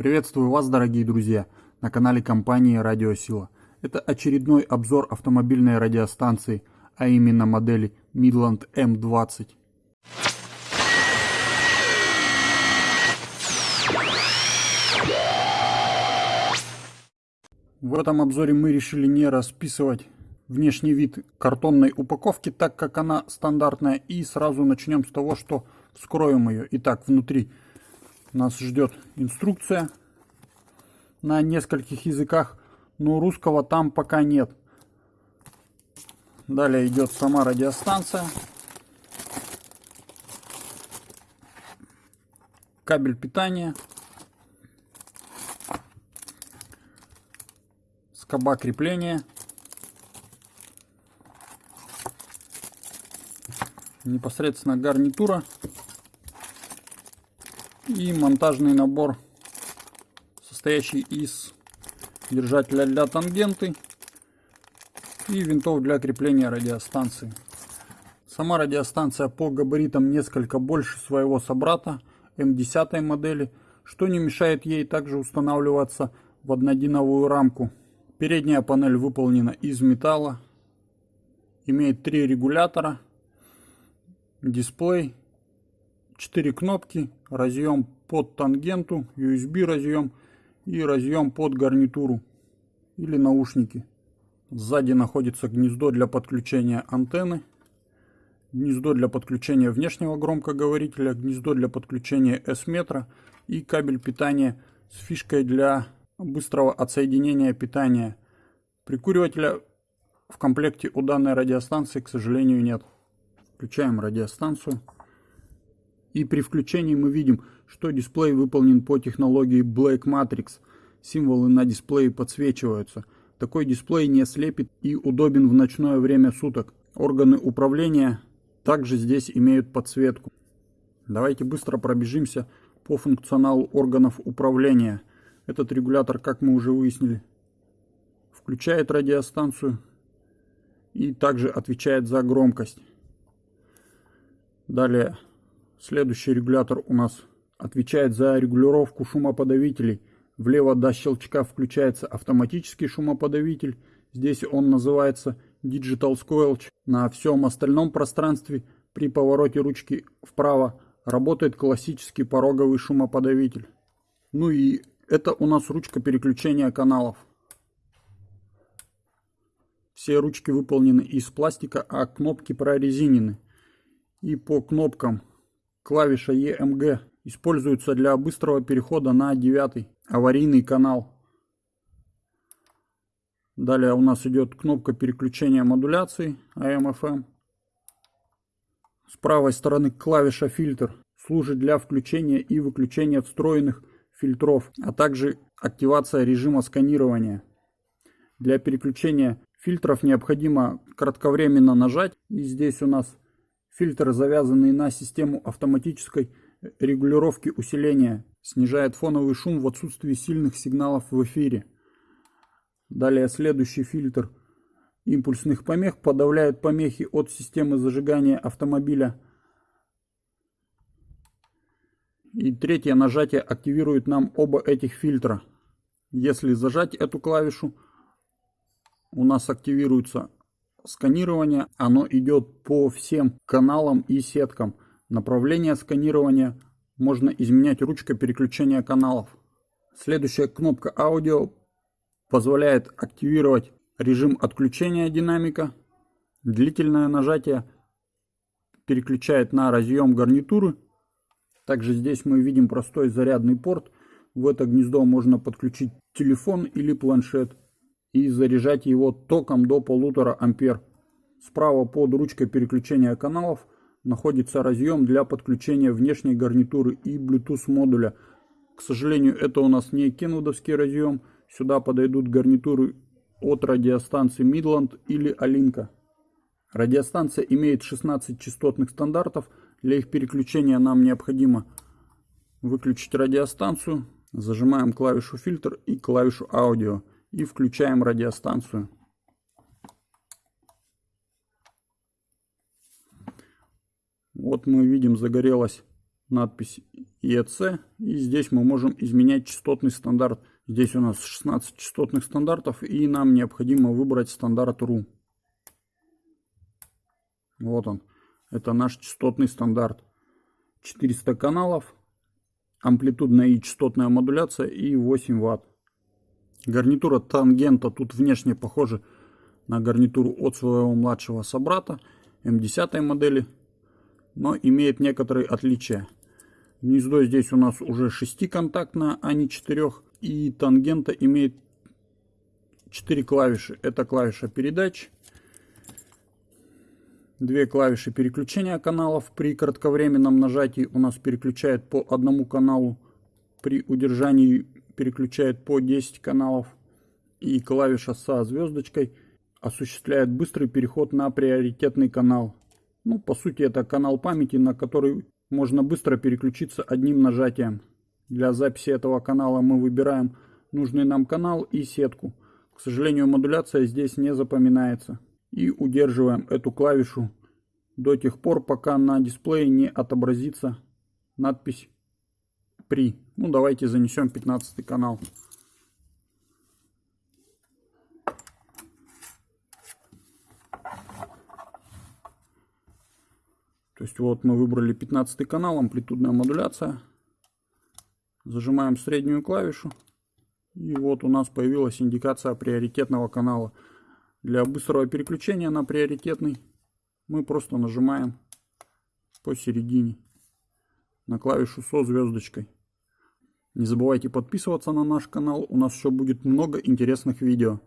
Приветствую вас, дорогие друзья, на канале компании Радиосила. Это очередной обзор автомобильной радиостанции, а именно модели Midland M20. В этом обзоре мы решили не расписывать внешний вид картонной упаковки, так как она стандартная. И сразу начнем с того, что вскроем ее. Итак, внутри нас ждет инструкция на нескольких языках, но русского там пока нет. Далее идет сама радиостанция. Кабель питания. Скоба крепления. Непосредственно гарнитура и монтажный набор, состоящий из держателя для тангенты и винтов для крепления радиостанции. Сама радиостанция по габаритам несколько больше своего собрата М10 модели, что не мешает ей также устанавливаться в однодиновую рамку. Передняя панель выполнена из металла, имеет три регулятора, дисплей 4 кнопки, разъем под тангенту, USB разъем и разъем под гарнитуру или наушники. Сзади находится гнездо для подключения антенны, гнездо для подключения внешнего громкоговорителя, гнездо для подключения S-метра и кабель питания с фишкой для быстрого отсоединения питания. Прикуривателя в комплекте у данной радиостанции, к сожалению, нет. Включаем радиостанцию. И при включении мы видим, что дисплей выполнен по технологии Black Matrix. Символы на дисплее подсвечиваются. Такой дисплей не слепит и удобен в ночное время суток. Органы управления также здесь имеют подсветку. Давайте быстро пробежимся по функционалу органов управления. Этот регулятор, как мы уже выяснили, включает радиостанцию и также отвечает за громкость. Далее Следующий регулятор у нас отвечает за регулировку шумоподавителей. Влево до щелчка включается автоматический шумоподавитель. Здесь он называется Digital Squelch. На всем остальном пространстве при повороте ручки вправо работает классический пороговый шумоподавитель. Ну и это у нас ручка переключения каналов. Все ручки выполнены из пластика, а кнопки прорезинены. И по кнопкам Клавиша EMG используется для быстрого перехода на девятый аварийный канал. Далее у нас идет кнопка переключения модуляции AM-FM. С правой стороны клавиша фильтр служит для включения и выключения встроенных фильтров, а также активация режима сканирования. Для переключения фильтров необходимо кратковременно нажать. И здесь у нас Фильтр, завязанный на систему автоматической регулировки усиления, снижает фоновый шум в отсутствии сильных сигналов в эфире. Далее следующий фильтр импульсных помех подавляет помехи от системы зажигания автомобиля. И третье нажатие активирует нам оба этих фильтра. Если зажать эту клавишу, у нас активируется сканирование, оно идет по всем каналам и сеткам. Направление сканирования можно изменять ручкой переключения каналов. Следующая кнопка аудио позволяет активировать режим отключения динамика. Длительное нажатие переключает на разъем гарнитуры. Также здесь мы видим простой зарядный порт. В это гнездо можно подключить телефон или планшет и заряжать его током до полутора ампер. Справа под ручкой переключения каналов находится разъем для подключения внешней гарнитуры и Bluetooth модуля. К сожалению, это у нас не кенвудовский разъем. Сюда подойдут гарнитуры от радиостанции Midland или Alinka. Радиостанция имеет 16 частотных стандартов. Для их переключения нам необходимо выключить радиостанцию. Зажимаем клавишу фильтр и клавишу аудио и включаем радиостанцию. Вот мы видим загорелась надпись EC. И здесь мы можем изменять частотный стандарт. Здесь у нас 16 частотных стандартов и нам необходимо выбрать стандарт RU. Вот он. Это наш частотный стандарт. 400 каналов, амплитудная и частотная модуляция и 8 Вт. Гарнитура тангента тут внешне похожа на гарнитуру от своего младшего собрата М10 модели, но имеет некоторые отличия. Гнездо здесь у нас уже шестиконтактное, а не четырех. И тангента имеет 4 клавиши. Это клавиша передач, две клавиши переключения каналов. При кратковременном нажатии у нас переключает по одному каналу. При удержании переключает по 10 каналов. И клавиша со звездочкой осуществляет быстрый переход на приоритетный канал. Ну, по сути, это канал памяти, на который можно быстро переключиться одним нажатием. Для записи этого канала мы выбираем нужный нам канал и сетку. К сожалению, модуляция здесь не запоминается и удерживаем эту клавишу до тех пор, пока на дисплее не отобразится надпись «При». Ну, давайте занесем 15 канал. То есть вот мы выбрали 15 канал, амплитудная модуляция. Зажимаем среднюю клавишу. И вот у нас появилась индикация приоритетного канала. Для быстрого переключения на приоритетный мы просто нажимаем посередине на клавишу со звездочкой. Не забывайте подписываться на наш канал, у нас еще будет много интересных видео.